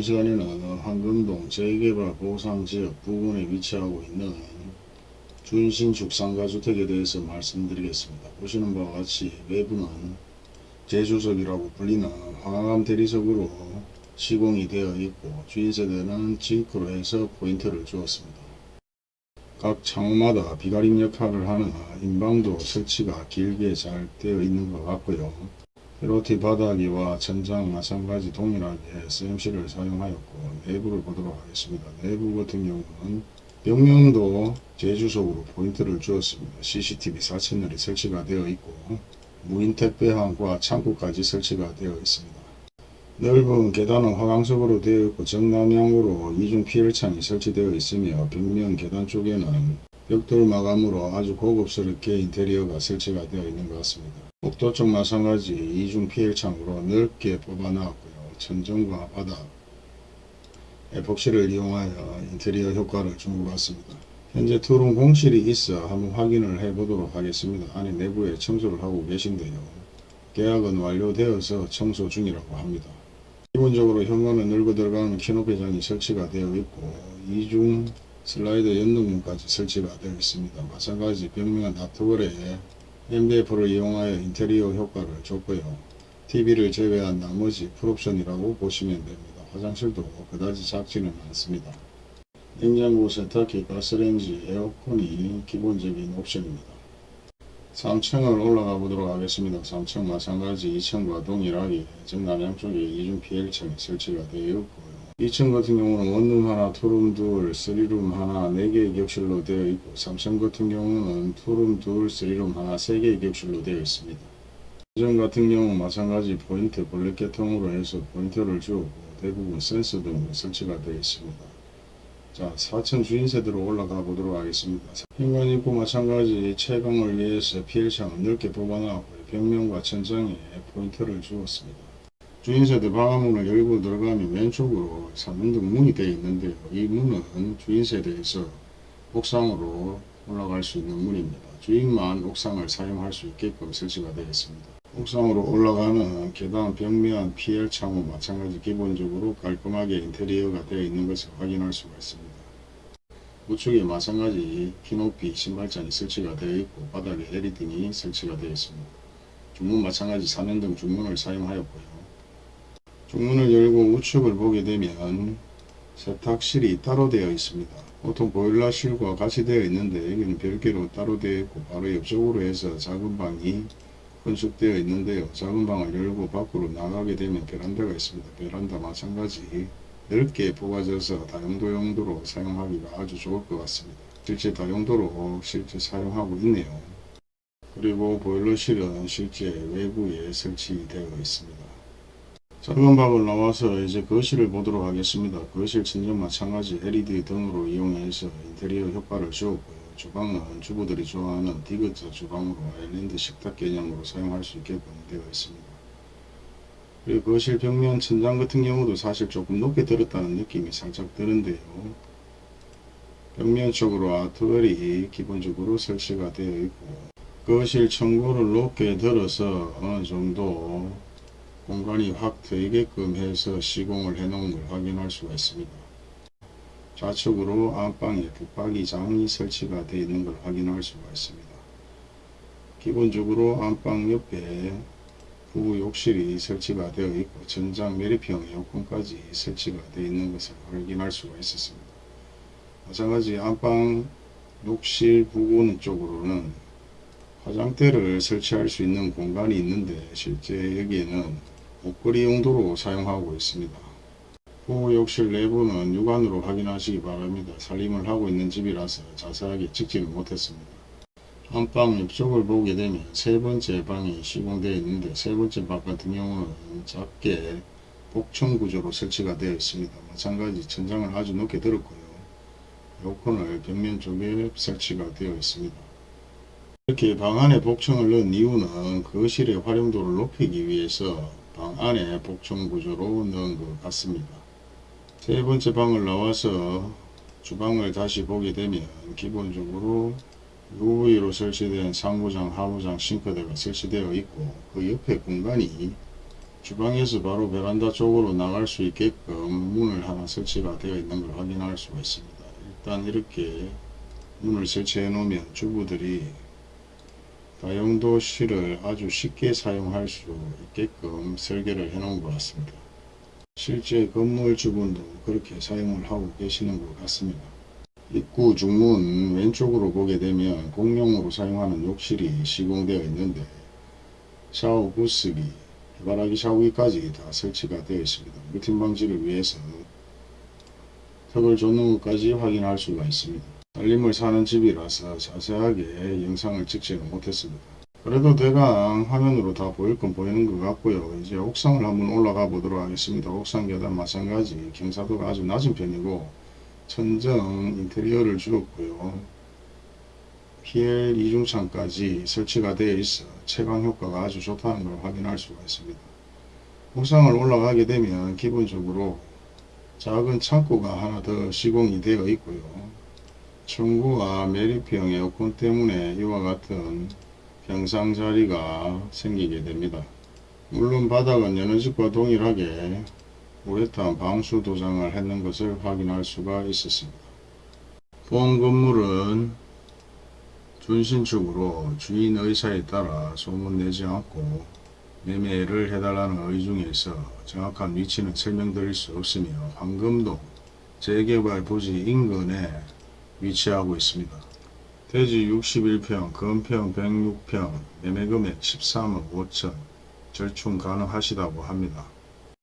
이번 시간에는 황금동 재개발 보상지역 부근에 위치하고 있는 준신축 상가주택에 대해서 말씀드리겠습니다. 보시는 바와 같이 외부는 제주석이라고 불리는 황암 대리석으로 시공이 되어 있고 주인세대는 징크로 해서 포인트를 주었습니다. 각 창호마다 비가림 역할을 하는 인방도 설치가 길게 잘 되어 있는 것 같고요. 페로티 바닥이와 천장 마찬가지 동일하게 SMC를 사용하였고 내부를 보도록 하겠습니다. 내부 같은 경우는 벽면도 제주석으로 포인트를 주었습니다. CCTV 4채널이 설치가 되어 있고 무인 택배함과 창고까지 설치가 되어 있습니다. 넓은 계단은 화강석으로 되어 있고 정남향으로 이중 피열창이 설치되어 있으며 벽면 계단 쪽에는 벽돌 마감으로 아주 고급스럽게 인테리어가 설치가 되어 있는 것 같습니다. 복도 쪽 마찬가지 이중 피열창으로 넓게 뽑아놨고요. 천정과 바닥, 에폭시를 이용하여 인테리어 효과를 준 것 같습니다. 현재 투룸 공실이 있어 한번 확인을 해 보도록 하겠습니다. 안에 내부에 청소를 하고 계신데요. 계약은 완료되어서 청소 중이라고 합니다. 기본적으로 현관은 넓어 들어가는 키높이장이 설치가 되어 있고 이중 슬라이드 연동문까지 설치가 되어 있습니다. 마찬가지 벽면 art wall에 MDF를 이용하여 인테리어 효과를 줬고요. TV를 제외한 나머지 풀옵션이라고 보시면 됩니다. 화장실도 그다지 작지는 않습니다. 냉장고 세탁기, 가스레인지, 에어컨이 기본적인 옵션입니다. 3층을 올라가 보도록 하겠습니다. 3층 마찬가지 2층과 동일하게 정남향 쪽에 이중 PL창이 설치가 되어 있고요. 2층 같은 경우는 원룸 하나, 투룸 둘, 쓰리룸 하나, 4개의 격실로 되어 있고 3층 같은 경우는 투룸 둘, 쓰리룸 하나, 3개의 격실로 되어 있습니다. 2층 같은 경우 마찬가지 포인트 블랙 계통으로 해서 포인트를 주었고 대부분 센서 등으로 설치가 되어 있습니다. 자 4층 주인세대로 올라가 보도록 하겠습니다. 현관 입구 마찬가지 채광을 위해서 PL창을 넓게 뽑아놨고요. 벽면과 천장에 포인트를 주었습니다. 주인세대 방화문을 열고 들어가면 왼쪽으로 3연동 문이 되어 있는데요. 이 문은 주인세대에서 옥상으로 올라갈 수 있는 문입니다. 주인만 옥상을 사용할 수 있게끔 설치가 되어 있습니다. 옥상으로 올라가는 계단 벽면 PL 창호 마찬가지 기본적으로 깔끔하게 인테리어가 되어 있는 것을 확인할 수가 있습니다. 우측에 마찬가지 키높이 신발장이 설치가 되어 있고 바닥에 LED등이 설치가 되어 있습니다. 중문 마찬가지 3연등 중문을 사용하였고요. 중문을 열고 우측을 보게 되면 세탁실이 따로 되어 있습니다. 보통 보일러실과 같이 되어 있는데 여기는 별개로 따로 되어 있고 바로 옆쪽으로 해서 작은 방이 건축되어 있는데요. 작은 방을 열고 밖으로 나가게 되면 베란다가 있습니다. 베란다 마찬가지 넓게 뽑아져서 다용도 용도로 사용하기가 아주 좋을 것 같습니다. 실제 다용도로 실제 사용하고 있네요. 그리고 보일러실은 실제 외부에 설치되어 있습니다. 작은 방을 나와서 이제 거실을 보도록 하겠습니다. 거실 천정 마찬가지 LED 등으로 이용해서 인테리어 효과를 주었고요. 주방은 주부들이 좋아하는 디귿자 주방으로 아일랜드 식탁 개념으로 사용할 수 있게끔 되어 있습니다. 그리고 거실 벽면 천장 같은 경우도 사실 조금 높게 들었다는 느낌이 살짝 드는데요. 벽면 쪽으로 아트월이 기본적으로 설치가 되어 있고 거실 청구를 높게 들어서 어느 정도 공간이 확 트이게끔 해서 시공을 해 놓은 걸 확인할 수가 있습니다. 좌측으로 안방에 붙박이장이 설치가 되어 있는 걸 확인할 수가 있습니다. 기본적으로 안방 옆에 부부 욕실이 설치가 되어 있고 전장 메리피형 에어컨까지 설치가 되어 있는 것을 확인할 수가 있었습니다. 마찬가지 안방 욕실 부분 쪽으로는 화장대를 설치할 수 있는 공간이 있는데 실제 여기에는 옷걸이 용도로 사용하고 있습니다. 부부 욕실 내부는 육안으로 확인하시기 바랍니다. 살림을 하고 있는 집이라서 자세하게 찍지는 못했습니다. 안방 옆쪽을 보게 되면 세 번째 방이 시공되어 있는데 세 번째 방 같은 경우는 작게 복층 구조로 설치가 되어 있습니다. 마찬가지 천장을 아주 높게 들었고요. 에어컨을 벽면 쪽에 설치가 되어 있습니다. 이렇게 방 안에 복층을 넣은 이유는 거실의 활용도를 높이기 위해서 방 안에 복층 구조로 넣은 것 같습니다. 세 번째 방을 나와서 주방을 다시 보게 되면 기본적으로 UV로 설치된 상부장, 하부장 싱크대가 설치되어 있고 그 옆에 공간이 주방에서 바로 베란다 쪽으로 나갈 수 있게끔 문을 하나 설치가 되어 있는 걸 확인할 수가 있습니다. 일단 이렇게 문을 설치해 놓으면 주부들이 다용도실을 아주 쉽게 사용할 수 있게끔 설계를 해 놓은 것 같습니다. 실제 건물 주분도 그렇게 사용을 하고 계시는 것 같습니다. 입구 중문 왼쪽으로 보게 되면 공용으로 사용하는 욕실이 시공되어 있는데 샤워 부스기, 해바라기 샤워기까지 다 설치가 되어 있습니다. 루틴 방지를 위해서 턱을 줬는 것까지 확인할 수가 있습니다. 살림을 사는 집이라서 자세하게 영상을 찍지는 못했습니다. 그래도 대강 화면으로 다 보일 건 보이는 것 같고요. 이제 옥상을 한번 올라가 보도록 하겠습니다. 옥상 계단 마찬가지 경사도가 아주 낮은 편이고 천정 인테리어를 주었고요. PL 이중창까지 설치가 되어 있어 채광 효과가 아주 좋다는 걸 확인할 수가 있습니다. 옥상을 올라가게 되면 기본적으로 작은 창고가 하나 더 시공이 되어 있고요. 청구와 메리피형 에어컨 때문에 이와 같은 평상 자리가 생기게 됩니다. 물론 바닥은 여느 집과 동일하게 우레탄 방수 도장을 했는 것을 확인할 수가 있었습니다. 본 건물은 준신축으로 주인 의사에 따라 소문내지 않고 매매를 해달라는 의중에 있어 정확한 위치는 설명드릴 수 없으며 황금동 재개발 부지 인근에 위치하고 있습니다. 대지 61평, 건평 106평, 매매금액 13억 5천, 절충 가능하시다고 합니다.